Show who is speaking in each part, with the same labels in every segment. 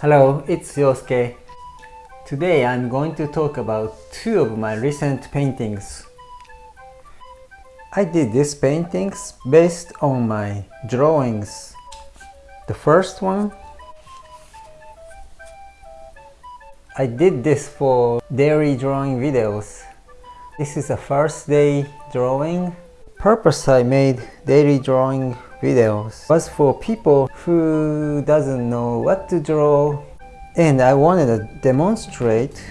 Speaker 1: Hello, it's Yosuke. Today I'm going to talk about two of my recent paintings. I did these paintings based on my drawings. The first one I did this for daily drawing videos. This is a first day drawing. Purpose I made daily drawing videos. Was for people who doesn't know what to draw and I wanted to demonstrate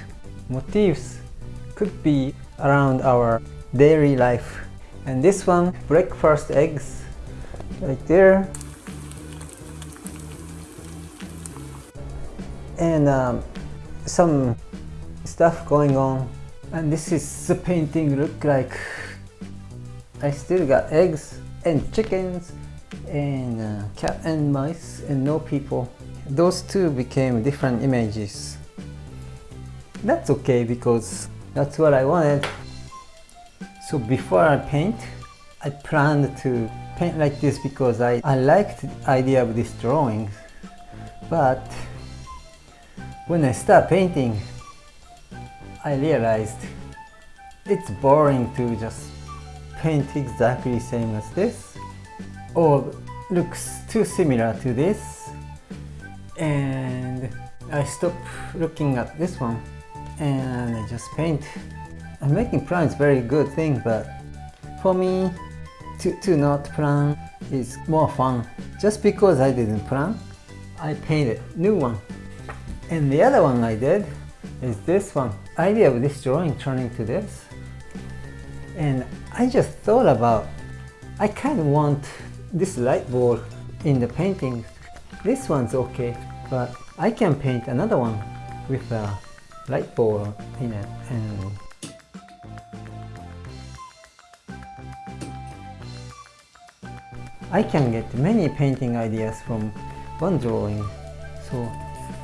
Speaker 1: motifs could be around our daily life. And this one breakfast eggs right there. And um, some stuff going on. And this is the painting look like. I still got eggs and chickens and uh, cat and mice and no people. Those two became different images. That's okay because that's what I wanted. So before I paint I planned to paint like this because I, I liked the idea of this drawing. But when I start painting I realized it's boring to just paint exactly same as this or looks too similar to this. And I stop looking at this one. And I just paint. I'm making plans very good thing but for me to, to not plan is more fun. Just because I didn't plan I painted new one. And the other one I did is this one. Idea of this drawing turning to this. And I just thought about I kind of want this light bulb in the painting this one's okay but I can paint another one with a light bulb in it and I can get many painting ideas from one drawing. So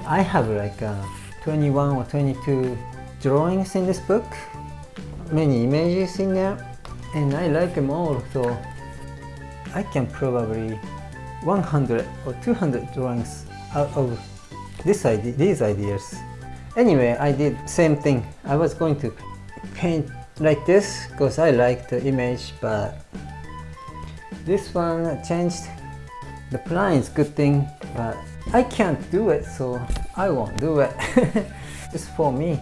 Speaker 1: I have like uh, 21 or 22 drawings in this book. Many images in there and I like them all so I can probably 100 or 200 drawings out of this idea, these ideas. Anyway, I did same thing. I was going to paint like this because I like the image, but this one changed. The plan is good thing, but I can't do it, so I won't do it. Just for me.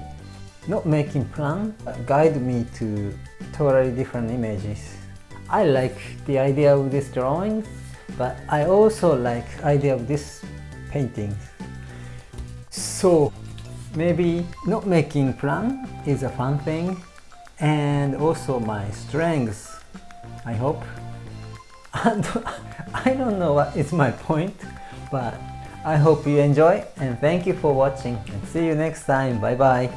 Speaker 1: Not making plan guide me to totally different images. I like the idea of this drawing, but I also like idea of this painting. So maybe not making plan is a fun thing and also my strengths, I hope. I don't know what is my point, but I hope you enjoy and thank you for watching and see you next time. Bye bye.